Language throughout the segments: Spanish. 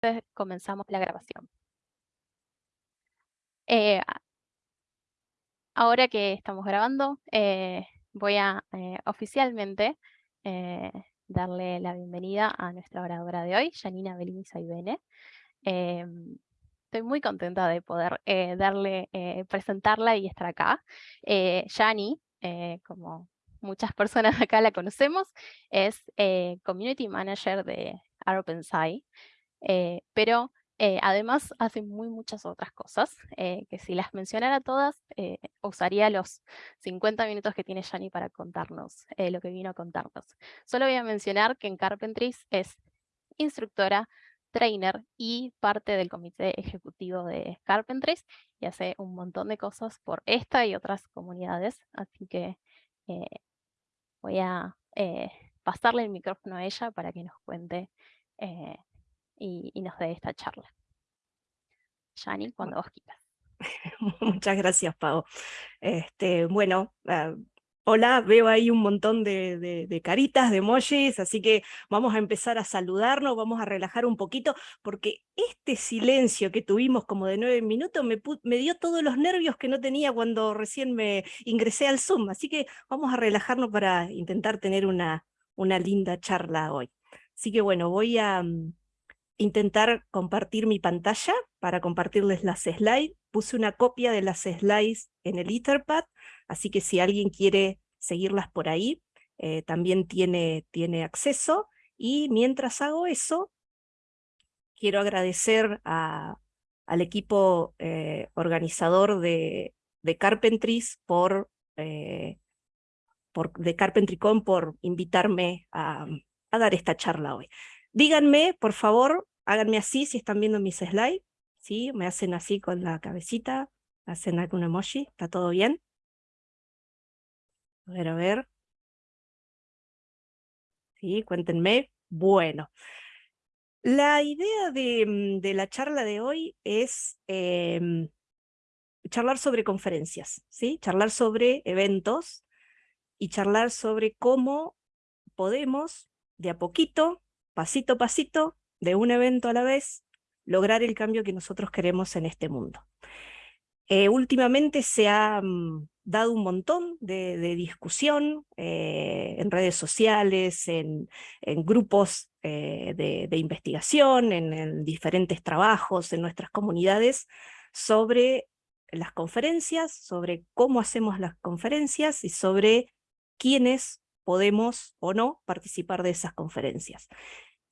Entonces, comenzamos la grabación. Eh, ahora que estamos grabando, eh, voy a eh, oficialmente darle la bienvenida a nuestra oradora de hoy, Janina Bellini Saibene. Estoy muy contenta de poder darle, presentarla y estar acá. Yani, como muchas personas acá la conocemos, es Community Manager de OpenSci. Eh, pero eh, además hace muy muchas otras cosas, eh, que si las mencionara todas, usaría los 50 minutos que tiene Yani para contarnos lo que vino a contarnos. Solo voy a mencionar que en Carpentries es instructora, trainer y parte del comité ejecutivo de Carpentries y hace un montón de cosas por esta y otras comunidades, así que voy a pasarle el micrófono a ella para que nos cuente y, nos dé esta charla. Yani, cuando vos quieras. Muchas gracias, Pau. Este, bueno, ah, hola, veo ahí un montón de, caritas, de emojis, así que vamos a empezar a saludarnos, vamos a relajar un poquito, porque este silencio que tuvimos como de nueve minutos me, me dio todos los nervios que no tenía cuando recién me ingresé al Zoom, así que vamos a relajarnos para intentar tener una, una linda charla hoy. Así que bueno, voy a, mm, intentar compartir mi pantalla para compartirles las slides. Puse una copia de las slides en el Etherpad, así que si alguien quiere seguirlas por ahí, eh, también tiene, tiene acceso. Y mientras hago eso, quiero agradecer al equipo eh, organizador de, de Carpentries por, eh, por, de CarpentryCon por invitarme a, a dar esta charla hoy. Díganme, por favor, háganme así si están viendo mis slides, ¿sí? Me hacen así con la cabecita, hacen algún emoji, ¿está todo bien? A ver, a ver. Sí, cuéntenme. Bueno, la idea de, mm, la charla de hoy es em, charlar sobre conferencias, ¿sí? Charlar sobre eventos y charlar sobre cómo podemos, de a poquito, pasito a pasito, de un evento a la vez, lograr el cambio que nosotros queremos en este mundo. Eh, últimamente se ha mm, dado un montón de, discusión eh, en redes sociales, en, grupos eh, de, investigación, en, diferentes trabajos, en nuestras comunidades, sobre las conferencias, sobre cómo hacemos las conferencias y sobre quiénes podemos o no participar de esas conferencias.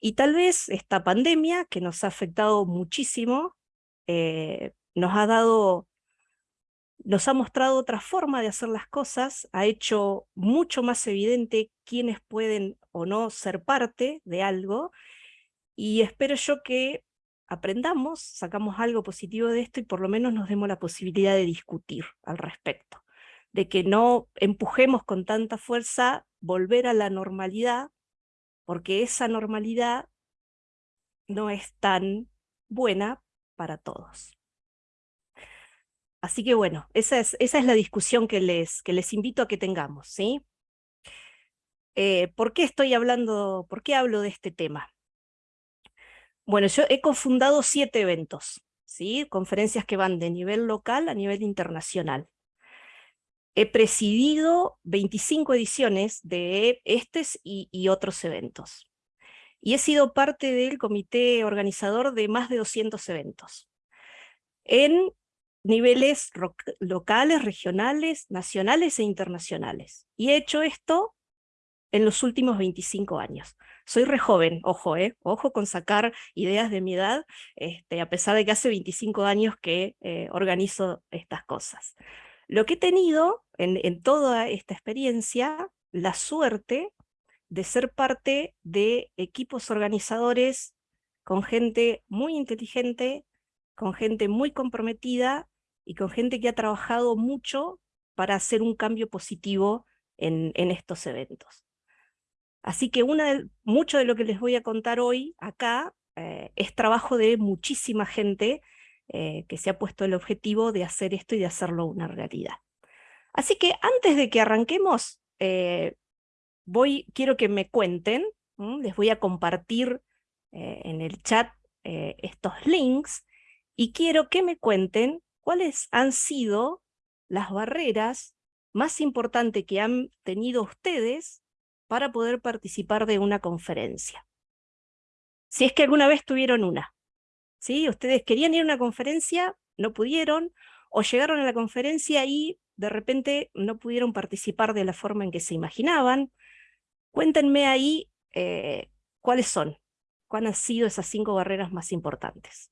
Y tal vez esta pandemia, que nos ha afectado muchísimo, eh, nos ha dado, nos ha mostrado otra forma de hacer las cosas, ha hecho mucho más evidente quiénes pueden o no ser parte de algo, y espero yo que aprendamos, sacamos algo positivo de esto y por lo menos nos demos la posibilidad de discutir al respecto, de que no empujemos con tanta fuerza volver a la normalidad, porque esa normalidad no es tan buena para todos. Así que bueno, esa es, esa es la discusión que les, que les invito a que tengamos. ¿sí? Eh, ¿Por qué estoy hablando, por qué hablo de este tema? Bueno, yo he cofundado siete eventos, ¿sí? conferencias que van de nivel local a nivel internacional. He presidido 25 ediciones de estos y, otros eventos. Y he sido parte del comité organizador de más de 200 eventos. En niveles locales, regionales, nacionales e internacionales. Y he hecho esto en los últimos 25 años. Soy re joven, ojo, eh, ojo con sacar ideas de mi edad, este, a pesar de que hace 25 años que eh, organizo estas cosas. Lo que he tenido en, toda esta experiencia, la suerte de ser parte de equipos organizadores con gente muy inteligente, con gente muy comprometida y con gente que ha trabajado mucho para hacer un cambio positivo en, estos eventos. Así que mucho de lo que les voy a contar hoy acá eh, es trabajo de muchísima gente eh, que se ha puesto el objetivo de hacer esto y de hacerlo una realidad. Así que antes de que arranquemos, eh, voy, quiero que me cuenten, les voy a compartir eh, en el chat estos links y quiero que me cuenten cuáles han sido las barreras más importantes que han tenido ustedes para poder participar de una conferencia. Si es que alguna vez tuvieron una. ¿Sí? Ustedes querían ir a una conferencia, no pudieron, o llegaron a la conferencia y de repente no pudieron participar de la forma en que se imaginaban. Cuéntenme ahí eh, cuáles son, cuáles han sido esas cinco barreras más importantes.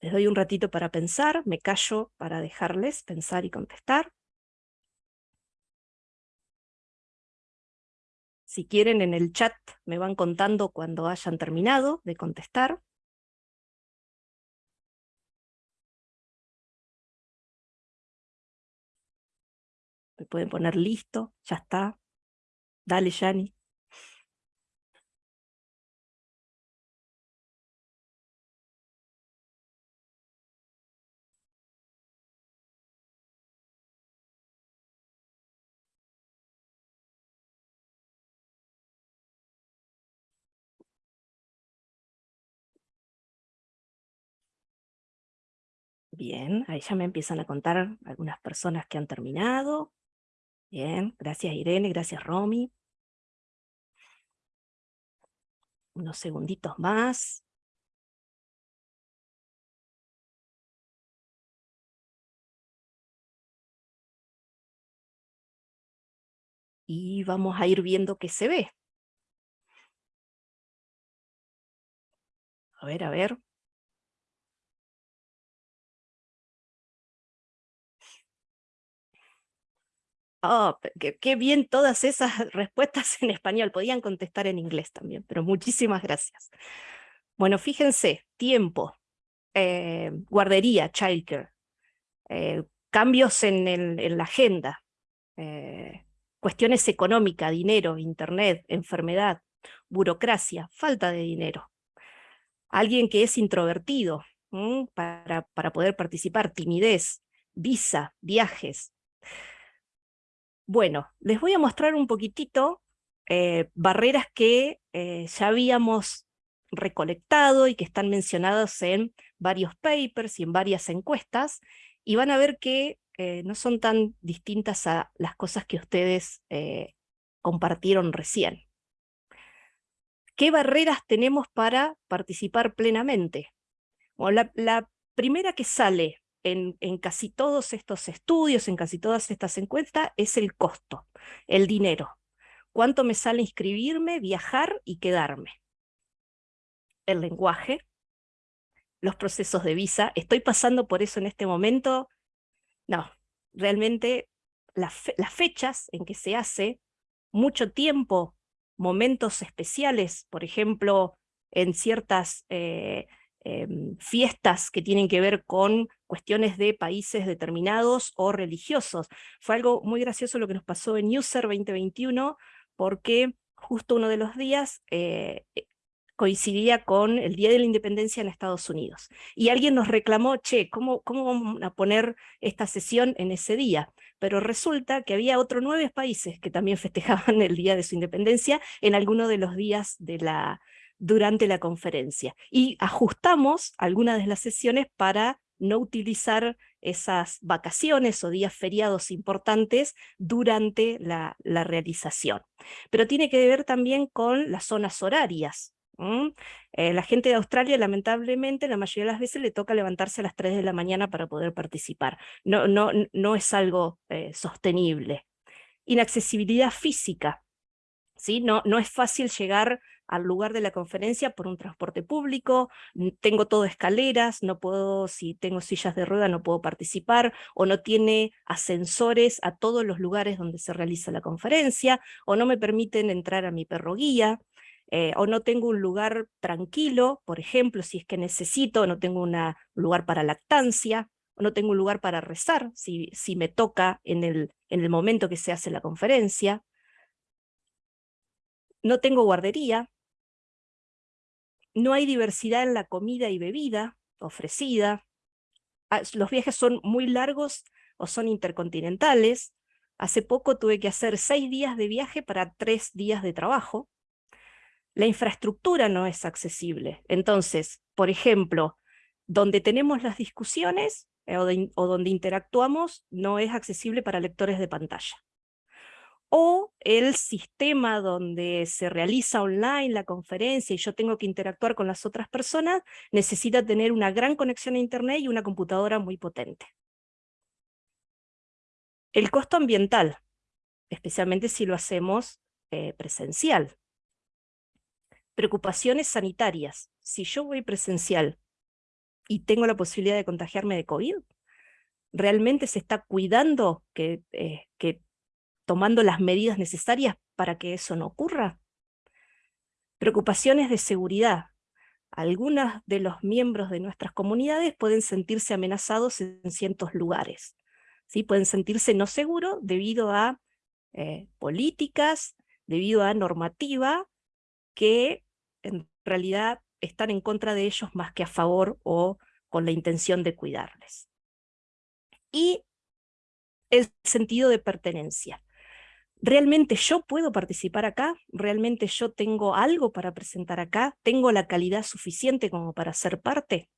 Les doy un ratito para pensar, me callo para dejarles pensar y contestar. Si quieren en el chat me van contando cuando hayan terminado de contestar. Me pueden poner listo, ya está. Dale, Yani. Bien, ahí ya me empiezan a contar algunas personas que han terminado. Bien, gracias Irene, gracias Romy. Unos segunditos más. Y vamos a ir viendo qué se ve. A ver, a ver. Oh, qué, bien todas esas respuestas en español. Podían contestar en inglés también, pero muchísimas gracias. Bueno, fíjense, tiempo, eh, guardería, childcare, eh, cambios en, la agenda, eh, cuestiones económicas, dinero, internet, enfermedad, burocracia, falta de dinero. Alguien que es introvertido para, para poder participar, timidez, visa, viajes, bueno, les voy a mostrar un poquitito eh, barreras que eh, ya habíamos recolectado y que están mencionadas en varios papers y en varias encuestas, y van a ver que eh, no son tan distintas a las cosas que ustedes compartieron recién. ¿Qué barreras tenemos para participar plenamente? la, la primera que sale en, casi todos estos estudios, en casi todas estas encuestas, es el costo, el dinero. ¿Cuánto me sale inscribirme, viajar y quedarme? El lenguaje, los procesos de visa. ¿Estoy pasando por eso en este momento? No, realmente las, fechas en que se hace, mucho tiempo, momentos especiales, por ejemplo, en ciertas eh, Em, fiestas que tienen que ver con cuestiones de países determinados o religiosos. Fue algo muy gracioso lo que nos pasó en User 2021, porque justo uno de los días eh, eh, coincidía con el Día de la Independencia en Estados Unidos. Y alguien nos reclamó, che, ¿cómo, ¿cómo vamos a poner esta sesión en ese día? Pero resulta que había otros nueve países que también festejaban el Día de su Independencia en alguno de los días de la, durante la conferencia. Y ajustamos algunas de las sesiones para no utilizar esas vacaciones o días feriados importantes durante la, realización. Pero tiene que ver también con las zonas horarias. Eh, la gente de Australia, lamentablemente, la mayoría de las veces le toca levantarse a las 3 de la mañana para poder participar. No, no, no es algo eh, sostenible. Inaccesibilidad física. ¿sí? No, no es fácil llegar al lugar de la conferencia por un transporte público, tengo todo escaleras, no puedo, si tengo sillas de rueda no puedo participar, o no tiene ascensores a todos los lugares donde se realiza la conferencia, o no me permiten entrar a mi perro guía, eh, o no tengo un lugar tranquilo, por ejemplo, si es que necesito, no tengo un lugar para lactancia, o no tengo un lugar para rezar, si, si me toca en el, en el momento que se hace la conferencia, no tengo guardería, no hay diversidad en la comida y bebida ofrecida, ah, los viajes son muy largos o son intercontinentales, hace poco tuve que hacer seis días de viaje para tres días de trabajo, la infraestructura no es accesible. Entonces, por ejemplo, donde tenemos las discusiones eh, o, donde interactuamos no es accesible para lectores de pantalla. O el sistema donde se realiza online la conferencia y yo tengo que interactuar con las otras personas, necesita tener una gran conexión a internet y una computadora muy potente. El costo ambiental, especialmente si lo hacemos eh, presencial. Preocupaciones sanitarias. Si yo voy presencial y tengo la posibilidad de contagiarme de COVID, ¿realmente se está cuidando que, eh, que tomando las medidas necesarias para que eso no ocurra? Preocupaciones de seguridad. Algunos de los miembros de nuestras comunidades pueden sentirse amenazados en ciertos lugares. ¿sí? Pueden sentirse no seguros debido a eh, políticas, debido a normativa que en realidad están en contra de ellos más que a favor o con la intención de cuidarles. Y el sentido de pertenencia. ¿Realmente yo puedo participar acá? ¿Realmente yo tengo algo para presentar acá? ¿Tengo la calidad suficiente como para ser parte?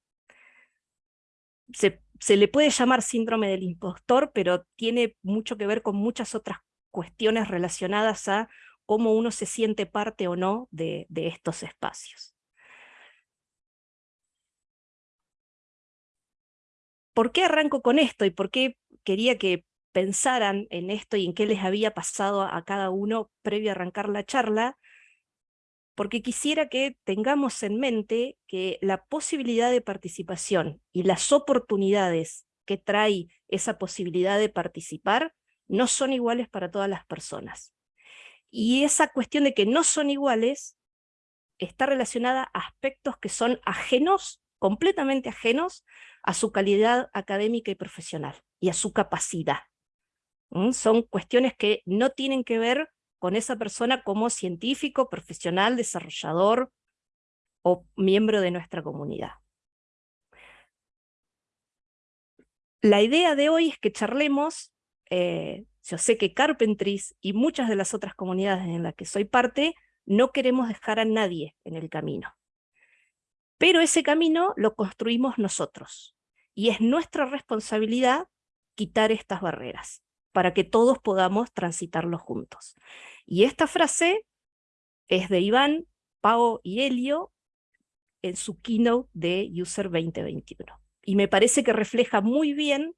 Se, se le puede llamar síndrome del impostor, pero tiene mucho que ver con muchas otras cuestiones relacionadas a cómo uno se siente parte o no de, estos espacios. ¿Por qué arranco con esto y por qué quería que pensaran en esto y en qué les había pasado a cada uno previo a arrancar la charla? Porque quisiera que tengamos en mente que la posibilidad de participación y las oportunidades que trae esa posibilidad de participar no son iguales para todas las personas. Y esa cuestión de que no son iguales está relacionada a aspectos que son ajenos, completamente ajenos, a su calidad académica y profesional, y a su capacidad. Son cuestiones que no tienen que ver con esa persona como científico, profesional, desarrollador o miembro de nuestra comunidad. La idea de hoy es que charlemos eh, yo sé que Carpentries y muchas de las otras comunidades en las que soy parte, no queremos dejar a nadie en el camino. Pero ese camino lo construimos nosotros, y es nuestra responsabilidad quitar estas barreras, para que todos podamos transitarlo juntos. Y esta frase es de Iván, Pau y Helio en su keynote de User 2021. Y me parece que refleja muy bien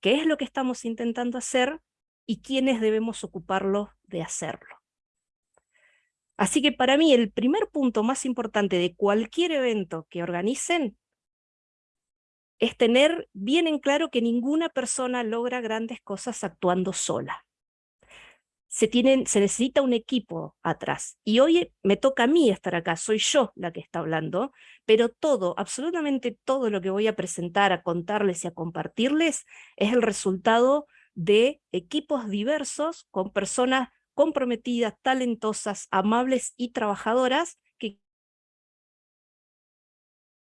qué es lo que estamos intentando hacer y quiénes debemos ocuparlo de hacerlo. Así que para mí el primer punto más importante de cualquier evento que organicen es tener bien en claro que ninguna persona logra grandes cosas actuando sola se, tienen, se necesita un equipo atrás. Y hoy me toca a mí estar acá, soy yo la que está hablando, pero todo, absolutamente todo lo que voy a presentar, a contarles y a compartirles es el resultado de equipos diversos con personas comprometidas, talentosas, amables y trabajadoras que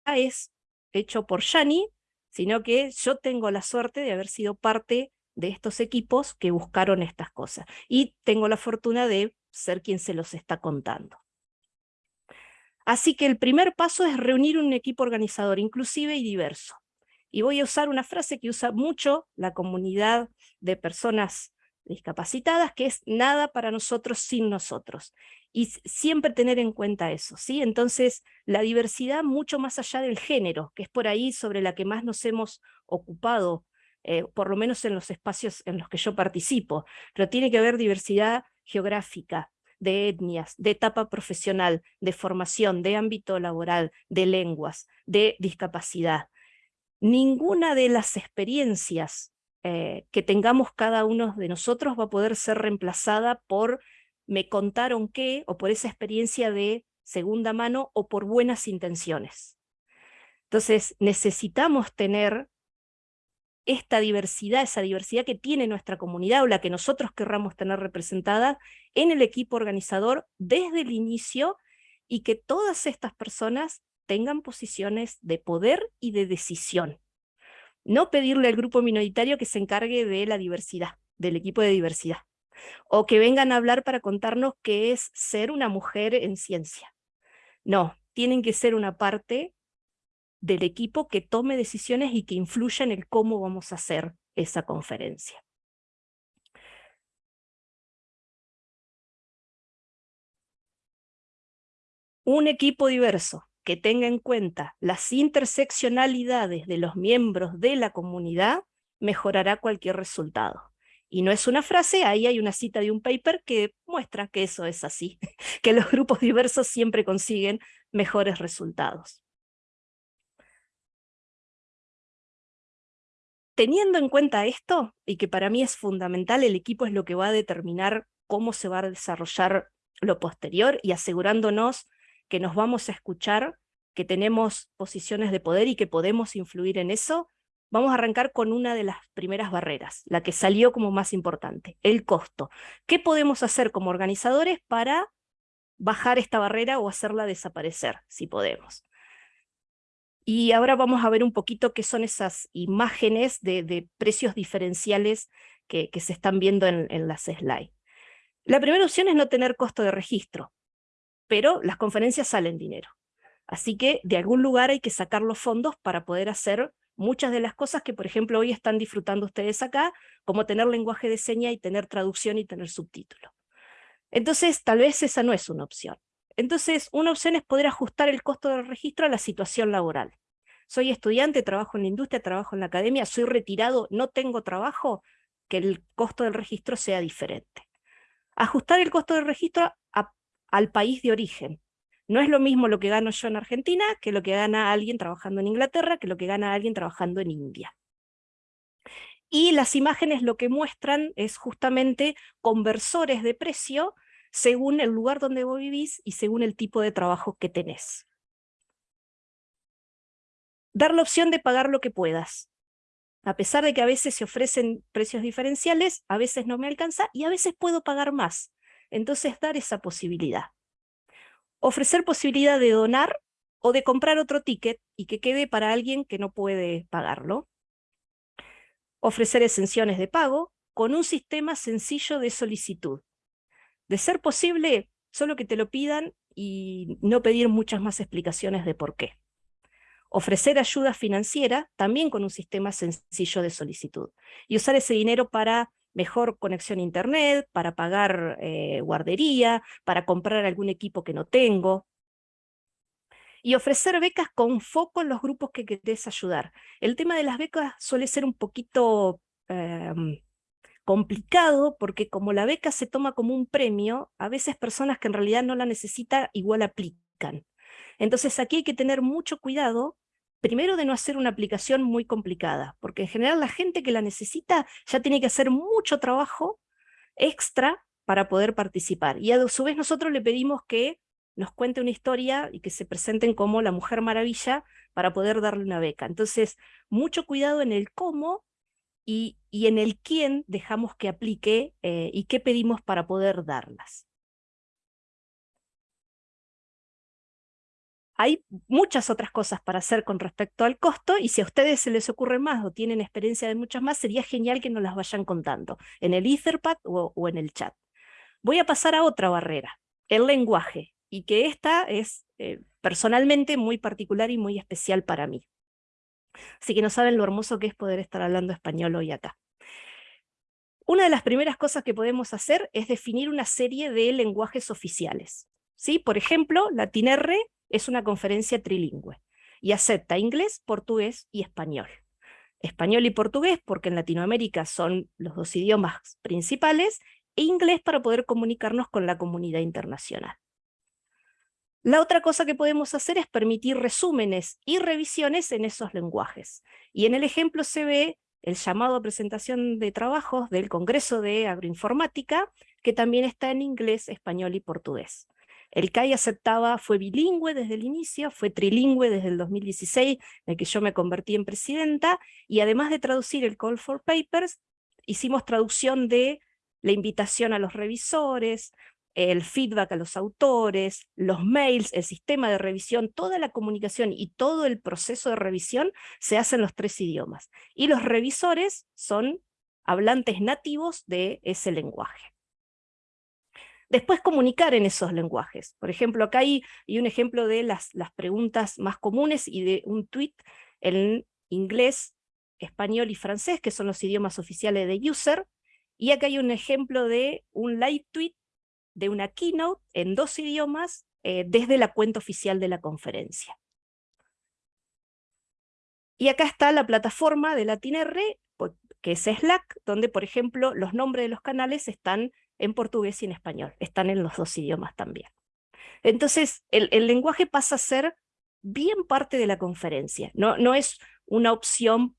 es hecho por Yani, sino que yo tengo la suerte de haber sido parte de estos equipos que buscaron estas cosas. Y tengo la fortuna de ser quien se los está contando. Así que el primer paso es reunir un equipo organizador inclusive y diverso. Y voy a usar una frase que usa mucho la comunidad de personas discapacitadas, que es nada para nosotros sin nosotros. Y siempre tener en cuenta eso, ¿sí? Entonces, la diversidad mucho más allá del género, que es por ahí sobre la que más nos hemos ocupado eh, por lo menos en los espacios en los que yo participo, pero tiene que haber diversidad geográfica, de etnias, de etapa profesional, de formación, de ámbito laboral, de lenguas, de discapacidad. Ninguna de las experiencias eh, que tengamos cada uno de nosotros va a poder ser reemplazada por me contaron qué, o por esa experiencia de segunda mano, o por buenas intenciones. Entonces necesitamos tener esta diversidad, esa diversidad que tiene nuestra comunidad o la que nosotros querramos tener representada en el equipo organizador desde el inicio y que todas estas personas tengan posiciones de poder y de decisión. No pedirle al grupo minoritario que se encargue de la diversidad, del equipo de diversidad. O que vengan a hablar para contarnos qué es ser una mujer en ciencia. No, tienen que ser una parte del equipo que tome decisiones y que influya en el cómo vamos a hacer esa conferencia. Un equipo diverso que tenga en cuenta las interseccionalidades de los miembros de la comunidad mejorará cualquier resultado. Y no es una frase, ahí hay una cita de un paper que muestra que eso es así, que los grupos diversos siempre consiguen mejores resultados. Teniendo en cuenta esto, y que para mí es fundamental, el equipo es lo que va a determinar cómo se va a desarrollar lo posterior y asegurándonos que nos vamos a escuchar, que tenemos posiciones de poder y que podemos influir en eso, vamos a arrancar con una de las primeras barreras, la que salió como más importante, el costo. ¿Qué podemos hacer como organizadores para bajar esta barrera o hacerla desaparecer, si podemos? Y ahora vamos a ver un poquito qué son esas imágenes de, precios diferenciales que, se están viendo en, en las slides. La primera opción es no tener costo de registro, pero las conferencias salen dinero. Así que de algún lugar hay que sacar los fondos para poder hacer muchas de las cosas que, por ejemplo, hoy están disfrutando ustedes acá, como tener lenguaje de seña y tener traducción y tener subtítulo. Entonces, tal vez esa no es una opción. Entonces, una opción es poder ajustar el costo del registro a la situación laboral. Soy estudiante, trabajo en la industria, trabajo en la academia, soy retirado, no tengo trabajo, que el costo del registro sea diferente. Ajustar el costo del registro al país de origen. No es lo mismo lo que gano yo en Argentina que lo que gana alguien trabajando en Inglaterra, que lo que gana alguien trabajando en India. Y las imágenes lo que muestran es justamente conversores de precio según el lugar donde vos vivís y según el tipo de trabajo que tenés. Dar la opción de pagar lo que puedas. A pesar de que a veces se ofrecen precios diferenciales, a veces no me alcanza y a veces puedo pagar más. Entonces dar esa posibilidad ofrecer posibilidad de donar o de comprar otro ticket y que quede para alguien que no puede pagarlo. Ofrecer exenciones de pago con un sistema sencillo de solicitud. De ser posible, solo que te lo pidan y no pedir muchas más explicaciones de por qué. Ofrecer ayuda financiera, también con un sistema sencillo de solicitud. Y usar ese dinero para mejor conexión a internet, para pagar eh, guardería, para comprar algún equipo que no tengo. Y ofrecer becas con foco en los grupos que querés ayudar. El tema de las becas suele ser un poquito em, complicado porque como la beca se toma como un premio, a veces personas que en realidad no la necesitan igual aplican. Entonces aquí hay que tener mucho cuidado primero de no hacer una aplicación muy complicada, porque en general la gente que la necesita ya tiene que hacer mucho trabajo extra para poder participar. Y a su vez nosotros le pedimos que nos cuente una historia y que se presenten como la Mujer Maravilla para poder darle una beca. Entonces, mucho cuidado en el cómo y, en el quién dejamos que aplique eh, y qué pedimos para poder darlas. Hay muchas otras cosas para hacer con respecto al costo y si a ustedes se les ocurre más o tienen experiencia de muchas más, sería genial que nos las vayan contando en el Etherpad o, en el chat. Voy a pasar a otra barrera, el lenguaje, y que esta es eh, personalmente muy particular y muy especial para mí. Así que no saben lo hermoso que es poder estar hablando español hoy acá. Una de las primeras cosas que podemos hacer es definir una serie de lenguajes oficiales. ¿Sí? Por ejemplo, LatinR es una conferencia trilingüe y acepta inglés, portugués y español. Español y portugués porque en Latinoamérica son los dos idiomas principales, e inglés para poder comunicarnos con la comunidad internacional. La otra cosa que podemos hacer es permitir resúmenes y revisiones en esos lenguajes. Y en el ejemplo se ve el llamado a presentación de trabajos del Congreso de Agroinformática, que también está en inglés, español y portugués. El CAI aceptaba, fue bilingüe desde el inicio, fue trilingüe desde el 2016, en el que yo me convertí en presidenta, y además de traducir el Call for Papers, hicimos traducción de la invitación a los revisores, el feedback a los autores, los mails, el sistema de revisión, toda la comunicación y todo el proceso de revisión se hace en los tres idiomas. Y los revisores son hablantes nativos de ese lenguaje. Después comunicar en esos lenguajes. Por ejemplo, acá hay, un ejemplo de las, preguntas más comunes y de un tweet en inglés, español y francés, que son los idiomas oficiales de user, y acá hay un ejemplo de un live tweet de una keynote en dos idiomas eh, desde la cuenta oficial de la conferencia. Y acá está la plataforma de LatinR, que es Slack, donde, por ejemplo, los nombres de los canales están en portugués y en español, están en los dos idiomas también. Entonces, el, lenguaje pasa a ser bien parte de la conferencia, no, no es una opción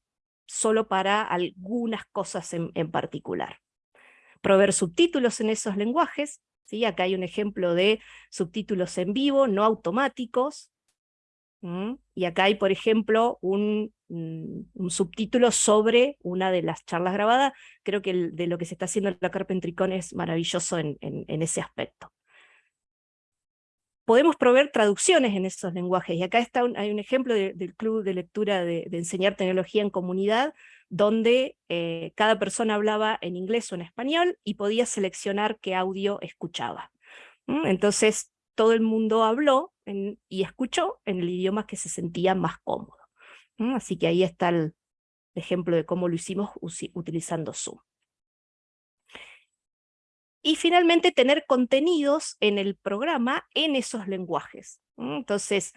solo para algunas cosas en, en particular. Proveer subtítulos en esos lenguajes, ¿sí? acá hay un ejemplo de subtítulos en vivo, no automáticos, y acá hay, por ejemplo, un, un, subtítulo sobre una de las charlas grabadas. Creo que de lo que se está haciendo en la Carpentricón es maravilloso en, ese aspecto. Podemos proveer traducciones en esos lenguajes, y acá está hay un ejemplo del club de lectura de, enseñar tecnología en comunidad, donde eh, cada persona hablaba en inglés o en español, y podía seleccionar qué audio escuchaba. Entonces, todo el mundo habló y escuchó en el idioma que se sentía más cómodo. Así que ahí está el ejemplo de cómo lo hicimos utilizando Zoom. Y finalmente tener contenidos en el programa en esos lenguajes. Entonces,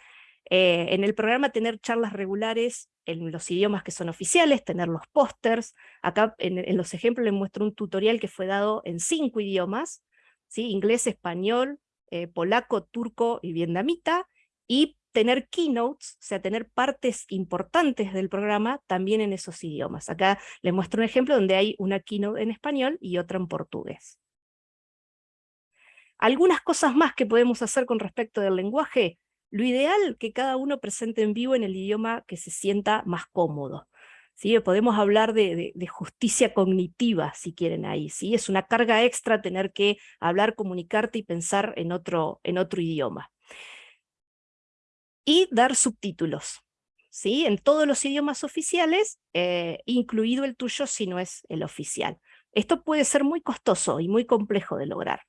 eh, en el programa tener charlas regulares en los idiomas que son oficiales, tener los pósters. Acá en, los ejemplos les muestro un tutorial que fue dado en cinco idiomas, inglés, español, eh, polaco, turco y vietnamita, y tener keynotes, o sea, tener partes importantes del programa también en esos idiomas. Acá les muestro un ejemplo donde hay una keynote en español y otra en portugués. Algunas cosas más que podemos hacer con respecto del lenguaje, lo ideal que cada uno presente en vivo en el idioma que se sienta más cómodo. ¿sí? Podemos hablar de, justicia cognitiva, si quieren ahí, ¿sí? es una carga extra tener que hablar, comunicarte y pensar en otro, en otro idioma. Y dar subtítulos, ¿sí? en todos los idiomas oficiales, eh, incluido el tuyo si no es el oficial. Esto puede ser muy costoso y muy complejo de lograr.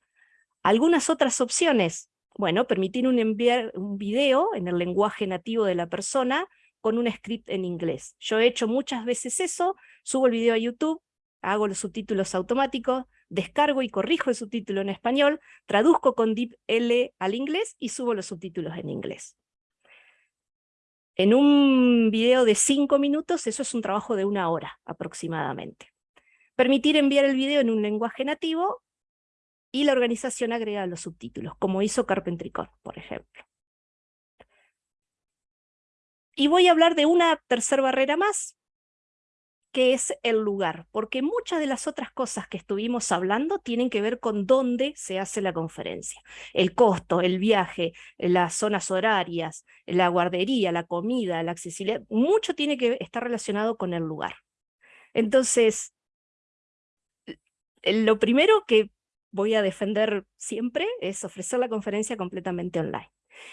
Algunas otras opciones, bueno, permitir un enviar un video en el lenguaje nativo de la persona, con un script en inglés. Yo he hecho muchas veces eso, subo el video a YouTube, hago los subtítulos automáticos, descargo y corrijo el subtítulo en español, traduzco con DeepL al inglés y subo los subtítulos en inglés. En un video de cinco minutos, eso es un trabajo de una hora aproximadamente. Permitir enviar el video en un lenguaje nativo y la organización agrega los subtítulos, como hizo Carpentricón, por ejemplo. Y voy a hablar de una tercera barrera más, que es el lugar, porque muchas de las otras cosas que estuvimos hablando tienen que ver con dónde se hace la conferencia. El costo, el viaje, las zonas horarias, la guardería, la comida, la accesibilidad, mucho tiene que estar relacionado con el lugar. Entonces, lo primero que voy a defender siempre es ofrecer la conferencia completamente online.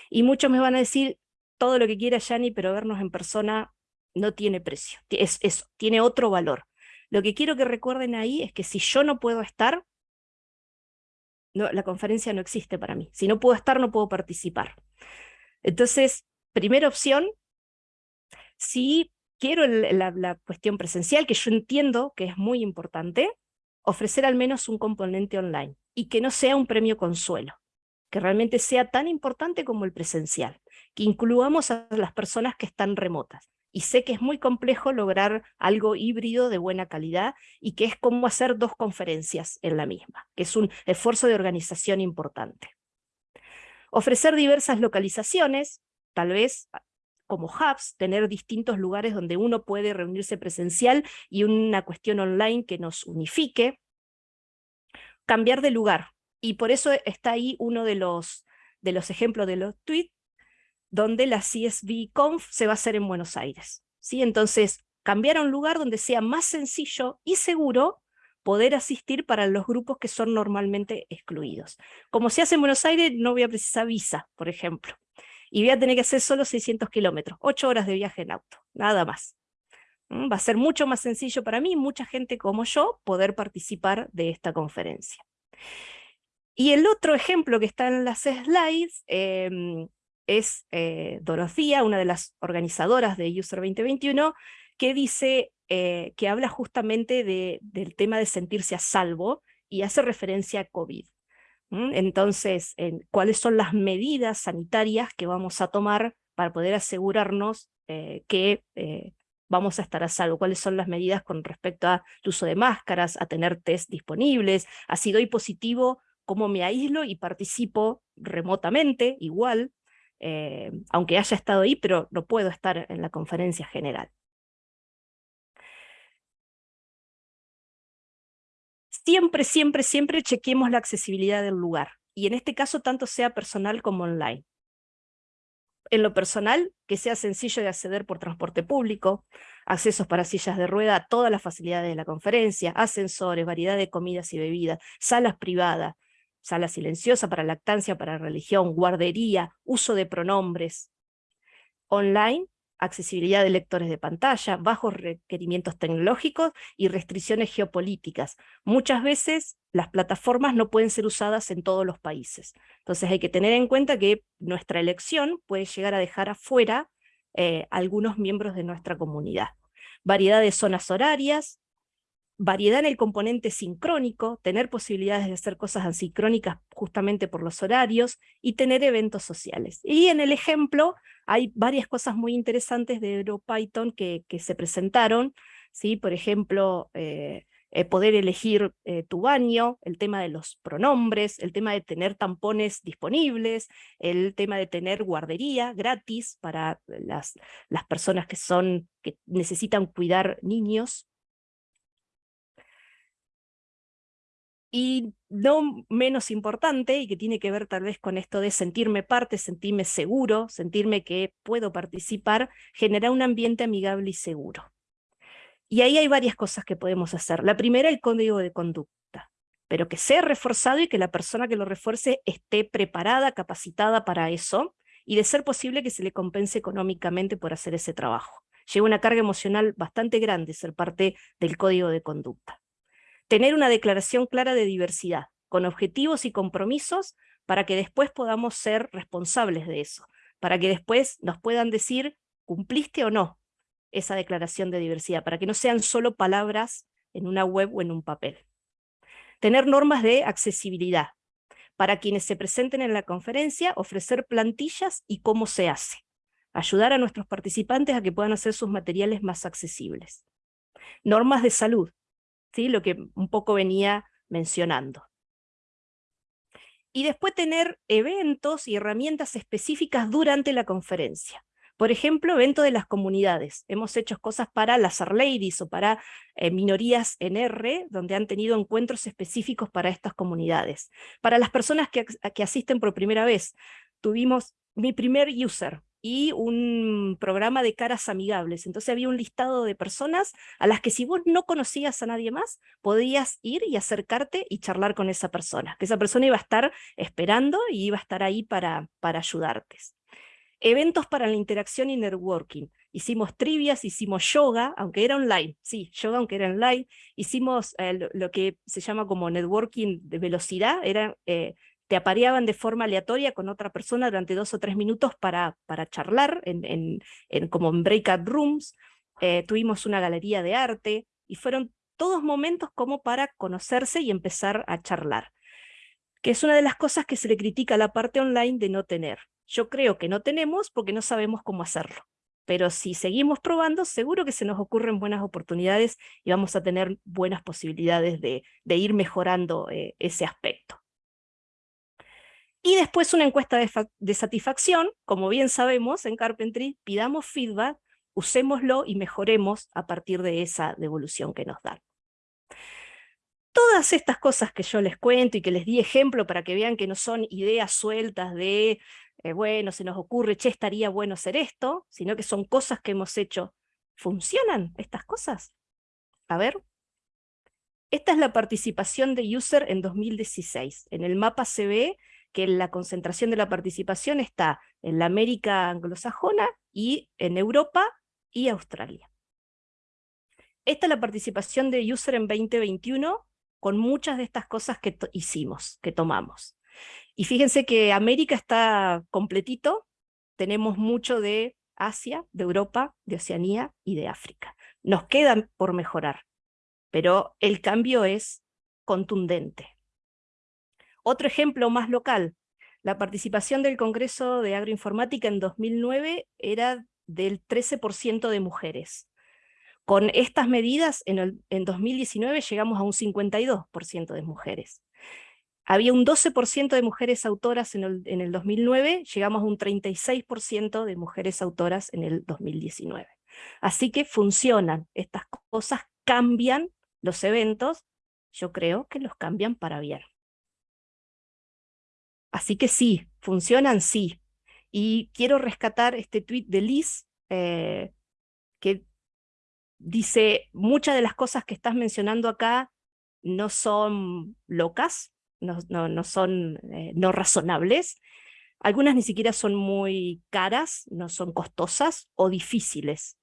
Y muchos me van a decir, todo lo que quiera Yani, pero vernos en persona no tiene precio, es eso, tiene otro valor. Lo que quiero que recuerden ahí es que si yo no puedo estar, la conferencia no existe para mí. Si no puedo estar, no puedo participar. Entonces, primera opción, si quiero la, la cuestión presencial, que yo entiendo que es muy importante, ofrecer al menos un componente online y que no sea un premio consuelo, que realmente sea tan importante como el presencial que incluamos a las personas que están remotas. Y sé que es muy complejo lograr algo híbrido de buena calidad y que es como hacer dos conferencias en la misma, que es un esfuerzo de organización importante. Ofrecer diversas localizaciones, tal vez como hubs, tener distintos lugares donde uno puede reunirse presencial y una cuestión online que nos unifique. Cambiar de lugar, y por eso está ahí uno de los, de los ejemplos de los tweets, donde la CSV Conf se va a hacer en Buenos Aires. ¿sí? Entonces, cambiar a un lugar donde sea más sencillo y seguro poder asistir para los grupos que son normalmente excluidos. Como se hace en Buenos Aires, no voy a precisar visa, por ejemplo. Y voy a tener que hacer solo 600 kilómetros, 8 horas de viaje en auto, nada más. Va a ser mucho más sencillo para mí, mucha gente como yo, poder participar de esta conferencia. Y el otro ejemplo que está en las slides em, es eh, una de las organizadoras de User 2021, que dice eh, que habla justamente del tema de sentirse a salvo y hace referencia a COVID. Entonces, ¿cuáles son las medidas sanitarias que vamos a tomar para poder asegurarnos eh, que vamos a estar a salvo? ¿Cuáles son las medidas con respecto al uso de máscaras, a tener test disponibles, a si doy positivo, cómo me aíslo y participo remotamente, igual, eh, aunque haya estado ahí, pero no puedo estar en la conferencia general. Siempre, siempre, siempre chequemos la accesibilidad del lugar, y en este caso tanto sea personal como online. En lo personal, que sea sencillo de acceder por transporte público, accesos para sillas de rueda, todas las facilidades de la conferencia, ascensores, variedad de comidas y bebidas, salas privadas, sala silenciosa para lactancia, para religión, guardería, uso de pronombres. Online, accesibilidad de lectores de pantalla, bajos requerimientos tecnológicos y restricciones geopolíticas. Muchas veces las plataformas no pueden ser usadas en todos los países. Entonces hay que tener en cuenta que nuestra elección puede llegar a dejar afuera eh, algunos miembros de nuestra comunidad. Variedad de zonas horarias, variedad en el componente sincrónico, tener posibilidades de hacer cosas asincrónicas justamente por los horarios, y tener eventos sociales. Y en el ejemplo hay varias cosas muy interesantes de EuroPython que, se presentaron, ¿sí? por ejemplo, eh, eh, poder elegir eh, tu baño, el tema de los pronombres, el tema de tener tampones disponibles, el tema de tener guardería gratis para las, las personas que, son, que necesitan cuidar niños, Y no menos importante, y que tiene que ver tal vez con esto de sentirme parte, sentirme seguro, sentirme que puedo participar, generar un ambiente amigable y seguro. Y ahí hay varias cosas que podemos hacer. La primera, el código de conducta, pero que sea reforzado y que la persona que lo refuerce esté preparada, capacitada para eso, y de ser posible que se le compense económicamente por hacer ese trabajo. Lleva una carga emocional bastante grande ser parte del código de conducta tener una declaración clara de diversidad, con objetivos y compromisos para que después podamos ser responsables de eso, para que después nos puedan decir, ¿cumpliste o no esa declaración de diversidad? Para que no sean solo palabras en una web o en un papel. Tener normas de accesibilidad. Para quienes se presenten en la conferencia, ofrecer plantillas y cómo se hace. Ayudar a nuestros participantes a que puedan hacer sus materiales más accesibles. Normas de salud lo que un poco venía mencionando. Y después tener eventos y herramientas específicas durante la conferencia. Por ejemplo, evento de las comunidades. Hemos hecho cosas para las Ladies o para eh, minorías en R, donde han tenido encuentros específicos para estas comunidades. Para las personas que, que asisten por primera vez, tuvimos mi primer user, y un programa de caras amigables. Entonces había un listado de personas a las que si vos no conocías a nadie más, podías ir y acercarte y charlar con esa persona, que esa persona iba a estar esperando y iba a estar ahí para, para ayudarte. Eventos para la interacción y networking. Hicimos trivias, hicimos yoga, aunque era online, sí, yoga aunque era online, hicimos eh, lo, que se llama como networking de velocidad, era eh, te apareaban de forma aleatoria con otra persona durante dos o tres minutos para, para charlar, en, en, como en breakout rooms, eh, tuvimos una galería de arte, y fueron todos momentos como para conocerse y empezar a charlar, que es una de las cosas que se le critica a la parte online de no tener. Yo creo que no tenemos porque no sabemos cómo hacerlo, pero si seguimos probando, seguro que se nos ocurren buenas oportunidades y vamos a tener buenas posibilidades de, de ir mejorando eh, ese aspecto. Y después una encuesta de, satisfacción, como bien sabemos en Carpentry, pidamos feedback, usémoslo y mejoremos a partir de esa devolución que nos dan. Todas estas cosas que yo les cuento y que les di ejemplo para que vean que no son ideas sueltas de, eh, bueno, se nos ocurre, che, estaría bueno hacer esto, sino que son cosas que hemos hecho. ¿Funcionan estas cosas? A ver. Esta es la participación de user en 2016. En el mapa se ve que la concentración de la participación está en la América anglosajona y en Europa y Australia. Esta es la participación de user en 2021 con muchas de estas cosas que hicimos, que tomamos. Y fíjense que América está completito, tenemos mucho de Asia, de Europa, de Oceanía y de África. Nos quedan por mejorar, pero el cambio es contundente. Otro ejemplo más local, la participación del Congreso de Agroinformática en 2009 era del 13% de mujeres. Con estas medidas, en, en 2019 llegamos a un 52% de mujeres. Había un 12% de mujeres autoras en en el 2009, llegamos a un 36% de mujeres autoras en el 2019. Así que funcionan, estas cosas cambian los eventos, yo creo que los cambian para bien. Así que sí, funcionan sí. Y quiero rescatar este tweet de Liz, eh, que dice, muchas de las cosas que estás mencionando acá no son locas, no, no, son eh, no razonables, algunas ni siquiera son muy caras, no son costosas o difíciles,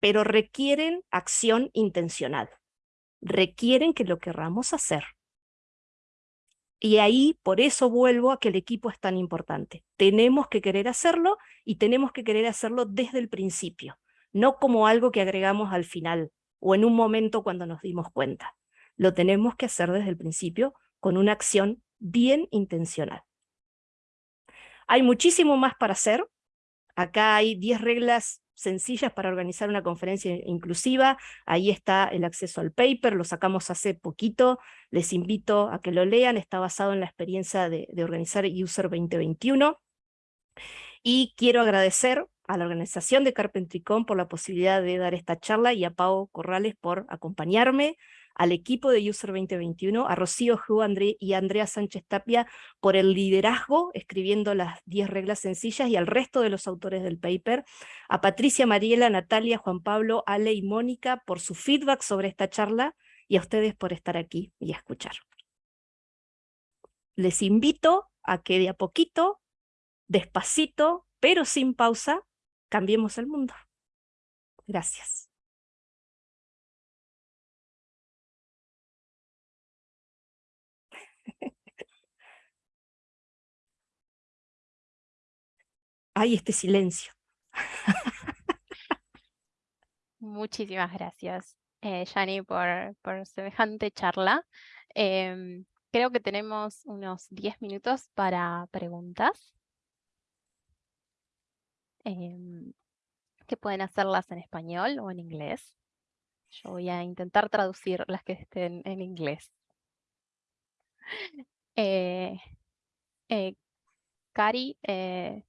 pero requieren acción intencional, requieren que lo querramos hacer. Y ahí, por eso vuelvo a que el equipo es tan importante. Tenemos que querer hacerlo y tenemos que querer hacerlo desde el principio, no como algo que agregamos al final o en un momento cuando nos dimos cuenta. Lo tenemos que hacer desde el principio con una acción bien intencional. Hay muchísimo más para hacer. Acá hay 10 reglas sencillas para organizar una conferencia inclusiva, ahí está el acceso al paper, lo sacamos hace poquito, les invito a que lo lean, está basado en la experiencia de, organizar User 2021, y quiero agradecer a la organización de Carpentricón por la posibilidad de dar esta charla y a Pau Corrales por acompañarme, al equipo de User 2021, a Rocío André y Andrea Sánchez Tapia por el liderazgo, escribiendo las 10 reglas sencillas, y al resto de los autores del paper, a Patricia, Mariela, Natalia, Juan Pablo, Ale y Mónica por su feedback sobre esta charla, y a ustedes por estar aquí y escuchar. Les invito a que de a poquito, despacito, pero sin pausa, cambiemos el mundo. Gracias. Hay este silencio. Muchísimas gracias, eh, por, por semejante charla. Em, creo que tenemos unos 10 minutos para preguntas. Em, que pueden hacerlas en español o en inglés. Yo voy a intentar traducir las que estén en inglés. Eh, eh, Cari, eh,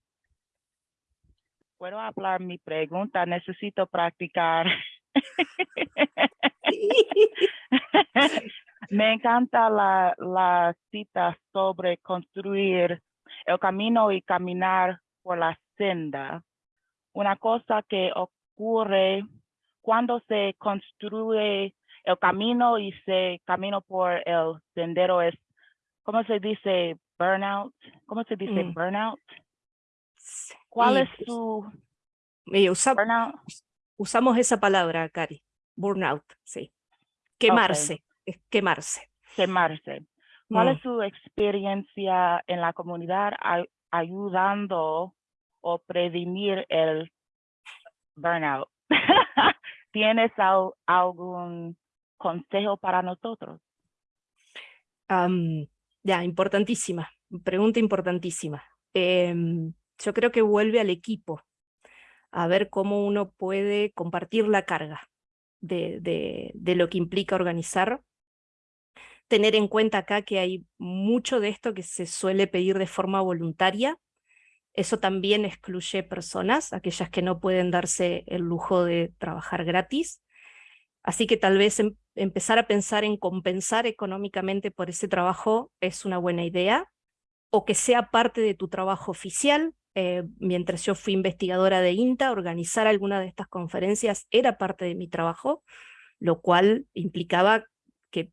puedo hablar mi pregunta, necesito practicar. Me encanta la, la cita sobre construir el camino y caminar por la senda. Una cosa que ocurre cuando se construye el camino y se camina por el sendero es, ¿cómo se dice burnout? ¿Cómo se dice mm. burnout? ¿Cuál es su burnout? Usamos esa palabra, Cari. Burnout, sí. Quemarse, es quemarse. Quemarse. ¿Cuál es mm. su experiencia en la comunidad ayudando o prevenir el burnout? ¿Tienes algún consejo para nosotros? ya, importantísima, pregunta importantísima. Em, yo creo que vuelve al equipo, a ver cómo uno puede compartir la carga de, de, lo que implica organizar. Tener en cuenta acá que hay mucho de esto que se suele pedir de forma voluntaria, eso también excluye personas, aquellas que no pueden darse el lujo de trabajar gratis. Así que tal vez em, empezar a pensar en compensar económicamente por ese trabajo es una buena idea, o que sea parte de tu trabajo oficial, eh, mientras yo fui investigadora de INTA, organizar alguna de estas conferencias era parte de mi trabajo, lo cual implicaba que,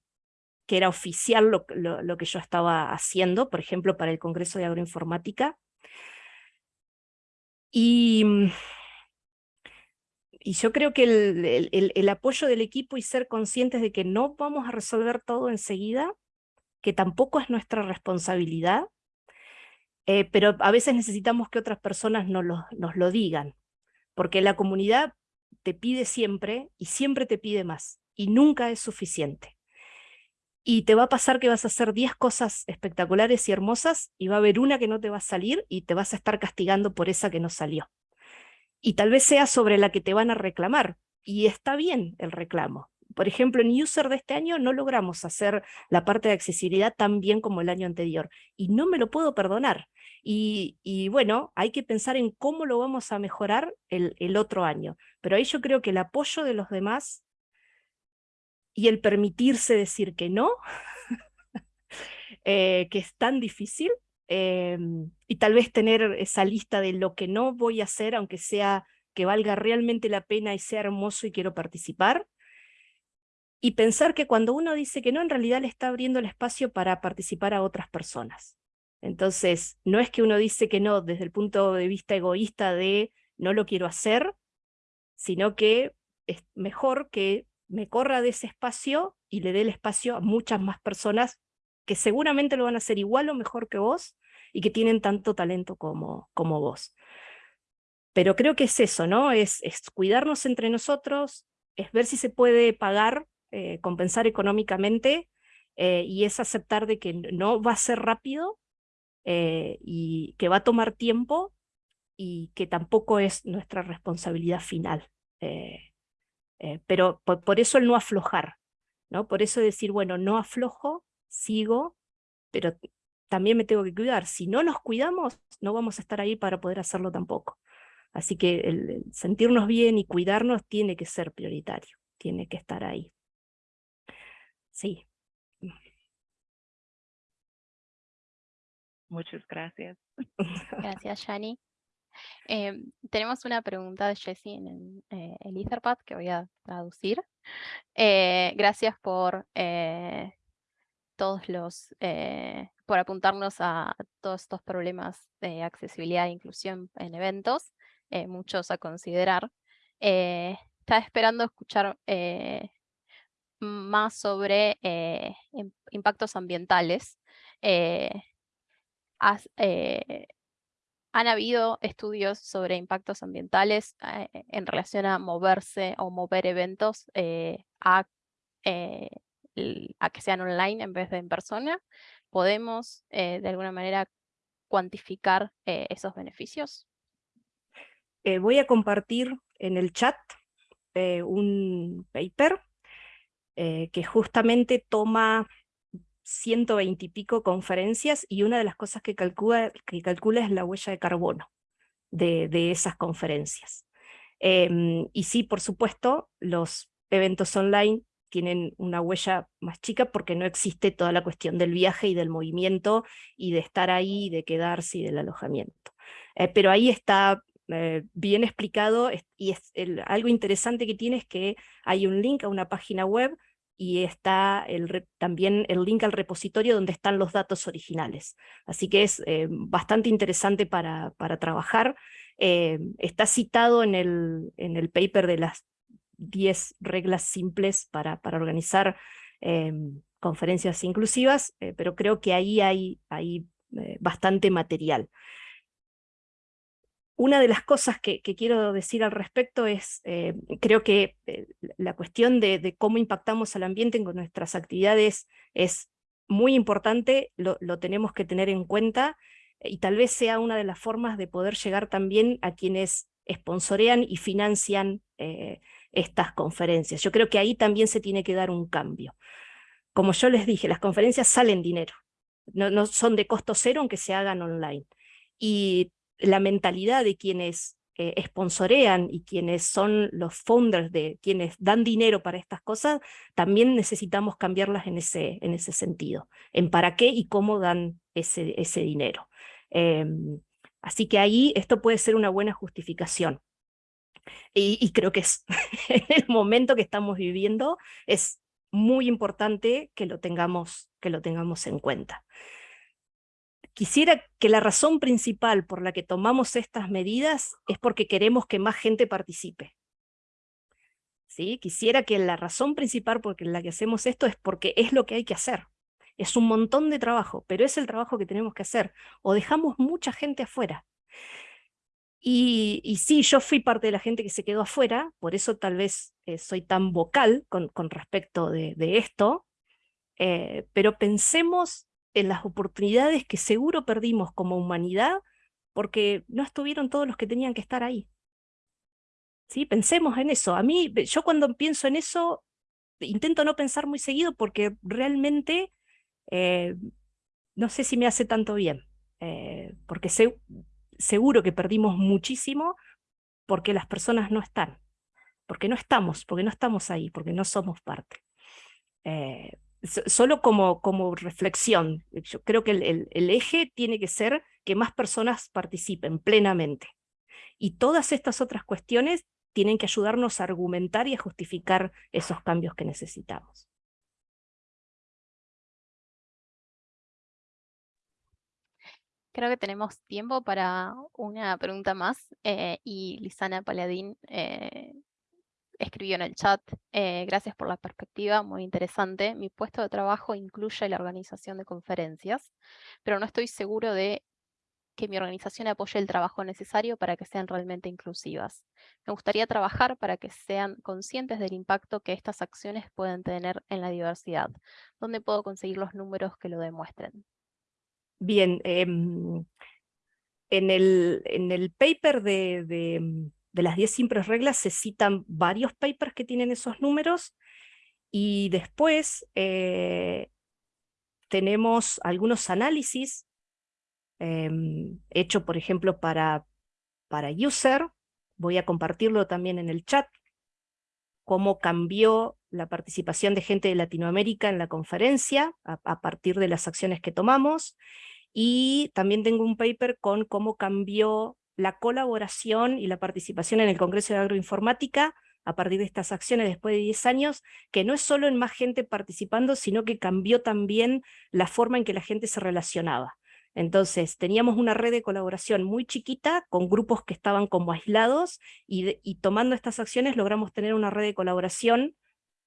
era oficial lo, que yo estaba haciendo, por ejemplo, para el Congreso de Agroinformática. Y, y yo creo que el, apoyo del equipo y ser conscientes de que no vamos a resolver todo enseguida, que tampoco es nuestra responsabilidad, eh, pero a veces necesitamos que otras personas nos lo, nos lo digan, porque la comunidad te pide siempre y siempre te pide más, y nunca es suficiente. Y te va a pasar que vas a hacer 10 cosas espectaculares y hermosas, y va a haber una que no te va a salir, y te vas a estar castigando por esa que no salió. Y tal vez sea sobre la que te van a reclamar, y está bien el reclamo, por ejemplo, en User de este año no logramos hacer la parte de accesibilidad tan bien como el año anterior, y no me lo puedo perdonar. Y, bueno, hay que pensar en cómo lo vamos a mejorar el, otro año. Pero ahí yo creo que el apoyo de los demás y el permitirse decir que no, eh, que es tan difícil, em, y tal vez tener esa lista de lo que no voy a hacer, aunque sea que valga realmente la pena y sea hermoso y quiero participar, y pensar que cuando uno dice que no, en realidad le está abriendo el espacio para participar a otras personas. Entonces, no es que uno dice que no desde el punto de vista egoísta de no lo quiero hacer, sino que es mejor que me corra de ese espacio y le dé el espacio a muchas más personas que seguramente lo van a hacer igual o mejor que vos y que tienen tanto talento como, como vos. Pero creo que es eso, ¿no? Es, es cuidarnos entre nosotros, es ver si se puede pagar eh, compensar económicamente eh, y es aceptar de que no va a ser rápido eh, y que va a tomar tiempo y que tampoco es nuestra responsabilidad final. pero por, eso el no aflojar, ¿no? Por eso decir, bueno, no aflojo, sigo, pero también me tengo que cuidar. Si no nos cuidamos, no vamos a estar ahí para poder hacerlo tampoco. Así que el sentirnos bien y cuidarnos tiene que ser prioritario, tiene que estar ahí. Sí. Muchas gracias. Gracias, Shani. Em, tenemos una pregunta de Jessie en el, eh, Etherpad que voy a traducir. Eh, gracias por eh, todos los, por apuntarnos a todos estos problemas de accesibilidad e inclusión en eventos, muchos a considerar. estaba esperando escuchar más sobre eh, impactos ambientales. Eh, eh, han habido estudios sobre impactos ambientales en relación a moverse o mover eventos a, a, que sean online en vez de en persona. ¿Podemos de alguna manera cuantificar esos beneficios? voy a compartir en el chat un paper eh, que justamente toma 120 y pico conferencias y una de las cosas que calcula, que calcula es la huella de carbono de, de esas conferencias. Em, y sí, por supuesto, los eventos online tienen una huella más chica porque no existe toda la cuestión del viaje y del movimiento y de estar ahí, de quedarse y del alojamiento. Eh, pero ahí está eh, bien explicado y es algo interesante que tiene es que hay un link a una página web y está también el link al repositorio donde están los datos originales. Así que es eh, bastante interesante para, para trabajar. Eh, está citado en el, en el paper de las 10 reglas simples para, para organizar eh, conferencias inclusivas, pero creo que ahí hay, hay bastante material. Una de las cosas que, quiero decir al respecto es, eh, creo que eh, la cuestión de, cómo impactamos al ambiente con nuestras actividades es muy importante, lo, tenemos que tener en cuenta, y tal vez sea una de las formas de poder llegar también a quienes sponsorean y financian eh, estas conferencias. Yo creo que ahí también se tiene que dar un cambio. Como yo les dije, las conferencias salen dinero, no, no son de costo cero aunque se hagan online. Y la mentalidad de quienes eh, sponsorean y quienes son los founders de quienes dan dinero para estas cosas, también necesitamos cambiarlas en ese, en ese sentido, en para qué y cómo dan ese, ese dinero. Em, así que ahí esto puede ser una buena justificación. Y, creo que es el momento que estamos viviendo es muy importante que lo tengamos, que lo tengamos en cuenta. Quisiera que la razón principal por la que tomamos estas medidas es porque queremos que más gente participe. ¿sí? Quisiera que la razón principal por la que hacemos esto es porque es lo que hay que hacer. Es un montón de trabajo, pero es el trabajo que tenemos que hacer. O dejamos mucha gente afuera. Y, sí, yo fui parte de la gente que se quedó afuera, por eso tal vez eh, soy tan vocal con, respecto de, esto, eh, pero pensemos en las oportunidades que seguro perdimos como humanidad porque no estuvieron todos los que tenían que estar ahí. ¿Sí? Pensemos en eso. A mí, yo cuando pienso en eso, intento no pensar muy seguido porque realmente eh, no sé si me hace tanto bien, eh, porque seguro que perdimos muchísimo porque las personas no están, porque no estamos, porque no estamos ahí, porque no somos parte. Eh, solo como, como reflexión, yo creo que el, el, eje tiene que ser que más personas participen plenamente. Y todas estas otras cuestiones tienen que ayudarnos a argumentar y a justificar esos cambios que necesitamos. Creo que tenemos tiempo para una pregunta más eh, y Lisana Paladín eh, escribió en el chat, eh, gracias por la perspectiva, muy interesante. Mi puesto de trabajo incluye la organización de conferencias, pero no estoy seguro de que mi organización apoye el trabajo necesario para que sean realmente inclusivas. Me gustaría trabajar para que sean conscientes del impacto que estas acciones pueden tener en la diversidad. ¿Dónde puedo conseguir los números que lo demuestren? Bien, em, en, el, en el paper de de las 10 simples reglas se citan varios papers que tienen esos números y después eh, tenemos algunos análisis em, hecho, por ejemplo, para, para user. Voy a compartirlo también en el chat, cómo cambió la participación de gente de Latinoamérica en la conferencia a partir de las acciones que tomamos. Y también tengo un paper con cómo cambió la colaboración y la participación en el Congreso de Agroinformática a partir de estas acciones después de 10 años, que no es solo en más gente participando, sino que cambió también la forma en que la gente se relacionaba. Entonces, teníamos una red de colaboración muy chiquita, con grupos que estaban como aislados, y, tomando estas acciones logramos tener una red de colaboración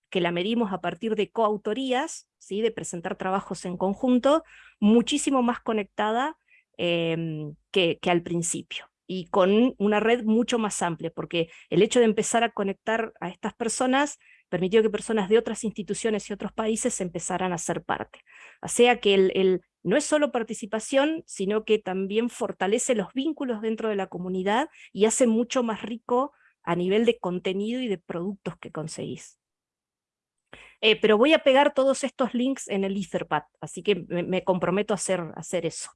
que la medimos a partir de coautorías, ¿sí? de presentar trabajos en conjunto, muchísimo más conectada em, que al principio y con una red mucho más amplia, porque el hecho de empezar a conectar a estas personas permitió que personas de otras instituciones y otros países empezaran a ser parte. O sea que el, no es solo participación, sino que también fortalece los vínculos dentro de la comunidad y hace mucho más rico a nivel de contenido y de productos que conseguís. Eh, pero voy a pegar todos estos links en el Etherpad, así que me, comprometo a hacer, a hacer eso.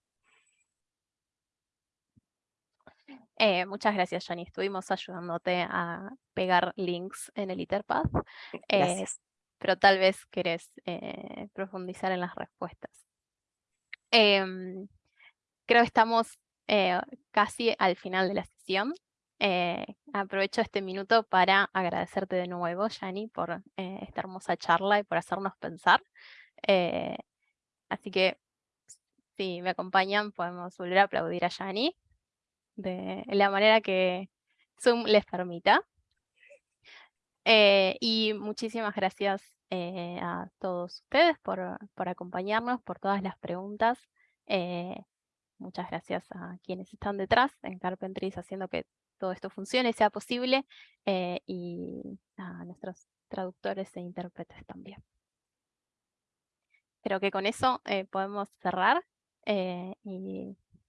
Eh, muchas gracias, Jani. Estuvimos ayudándote a pegar links en el Etherpad. Eh, pero tal vez querés eh, profundizar en las respuestas. Em, creo que estamos casi al final de la sesión. aprovecho este minuto para agradecerte de nuevo, Jani, por esta hermosa charla y por hacernos pensar. así que, si me acompañan, podemos volver a aplaudir a Yani de la manera que Zoom les permita. Eh, y muchísimas gracias eh, a todos ustedes por, por, acompañarnos, por todas las preguntas. Eh, muchas gracias a quienes están detrás en Carpentries haciendo que todo esto funcione, sea posible, y a nuestros traductores e intérpretes también. Creo que con eso podemos cerrar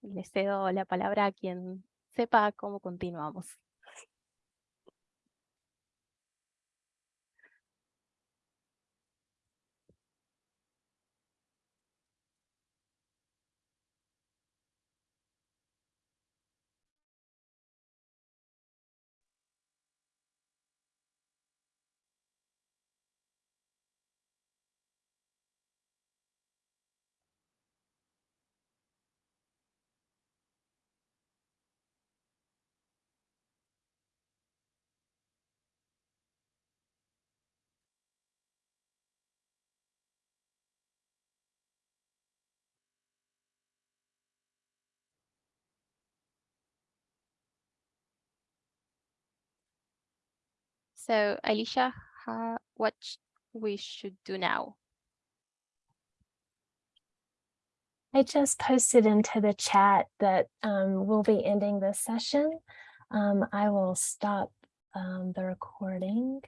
le cedo la palabra a quien sepa cómo continuamos. So Alicia, what we should do now? I just posted into the chat that um, we'll be ending this session. Um, I will stop um, the recording